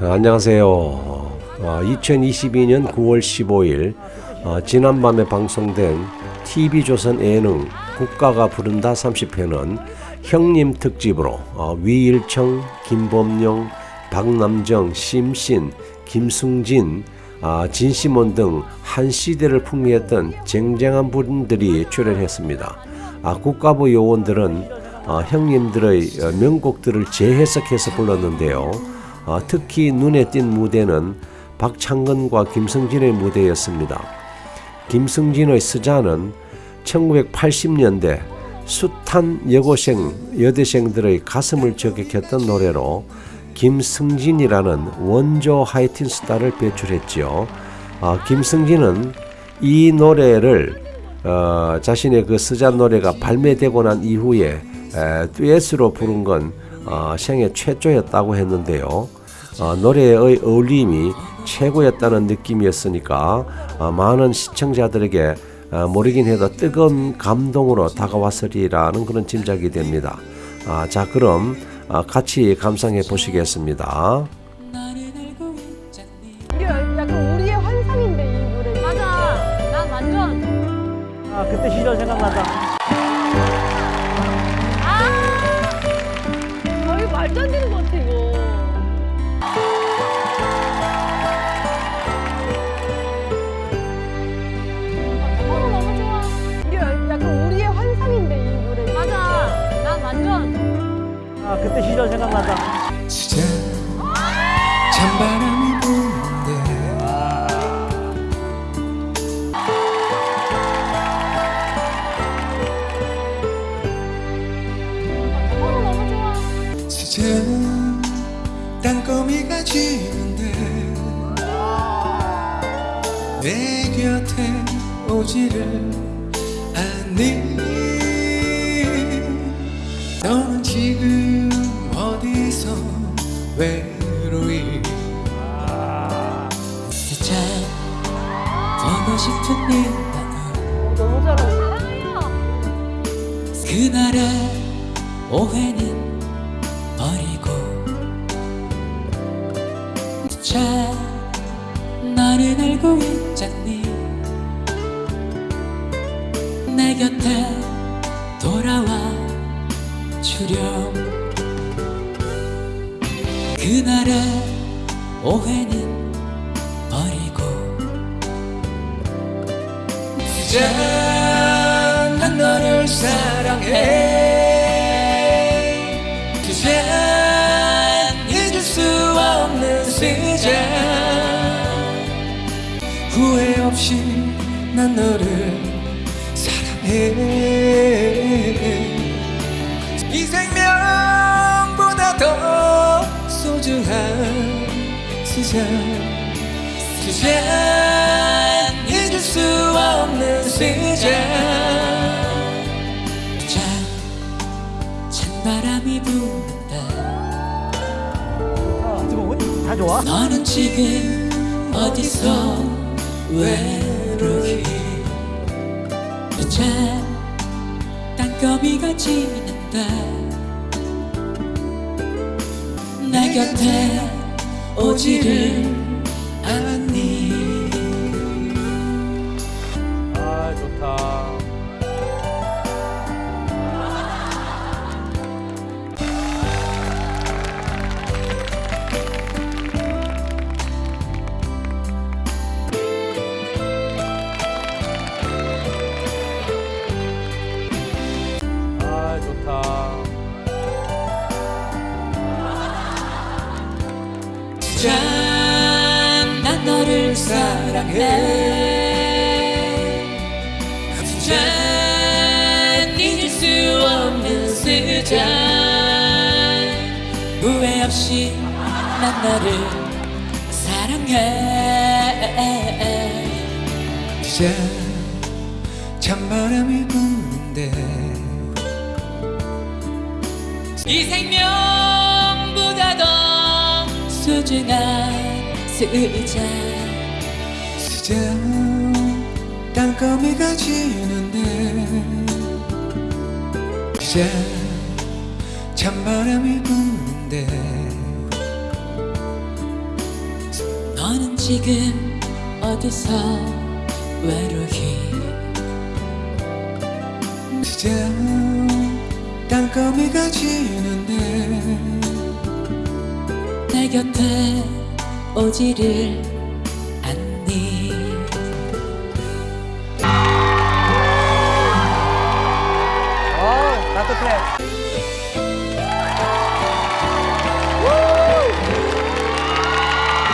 안녕하세요. 어, 2022년 9월 15일 어, 지난밤에 방송된 TV조선 예능 국가가 부른다 30회는 형님 특집으로 어, 위일청, 김범용, 박남정, 심신, 김승진, 아, 진시몬 등 한 시대를 풍미했던 쟁쟁한 분들이 출연했습니다. 아, 국가부 요원들은 어, 형님들의 어, 명곡들을 재해석해서 불렀는데요. 어, 특히 눈에 띈 무대는 박창근과 김승진의 무대였습니다. 김승진의 스자는 1980년대 숱한 여고생, 여대생들의 가슴을 저격했던 노래로 김승진이라는 원조 하이틴 스타를 배출했지요. 어, 김승진은 이 노래를 어, 자신의 그 스자 노래가 발매되고 난 이후에 에, 듀엣으로 부른 건 어, 생애 최초였다고 했는데요. 어, 노래의 어울림이 최고였다는 느낌이었으니까 어, 많은 시청자들에게 어, 모르긴 해도 뜨거운 감동으로 다가왔으리라는 그런 짐작이 됩니다. 아, 자 그럼 어, 같이 감상해 보시겠습니다. 이게 약간 우리의 환상인데 이 노래. 맞아. 난 완전. 아 그때 시절 생각난다. 아! 거의 말도 안 되는 것 같아 때 시절 생각난다. 진짜 찬바람이 부는데. 진짜 땅거미가 지는데 내 곁에 오지를 않니 너는 지금 어디서 외로이 진짜 보고 싶은 네 마음 너무 잘하네. 그날의 오해는 버리고. 자 나를 알고 있잖니? 내 곁에 돌아와 주렴 그날의 오해는 버리고 그저 난 너를 사랑해. 그저 잊을 수 없는 수자 후회 없이 난 너를 사랑해. 이 생명보다 더 소중한 수자. 그저 잊을 수 없는 자 찬바람이 분다. 다 좋아? 너는 지금 어디서 외로이 그저 땅거미가 지는다 내 곁에 오지를 않니 아 좋다. 아 좋다. 사랑해. 짠 잊을 수 없는 수잔 후회 없이 난 너를 사랑해. 짠 찬바람이 부는데. 이 생명보다 더 소중한 수자 수자 땅거미가 지는데 수자 찬바람이 부는데 너는 지금 어디서 외로이? 이제 땅거미가 지는데 내 곁에 오지를 어 따뜻해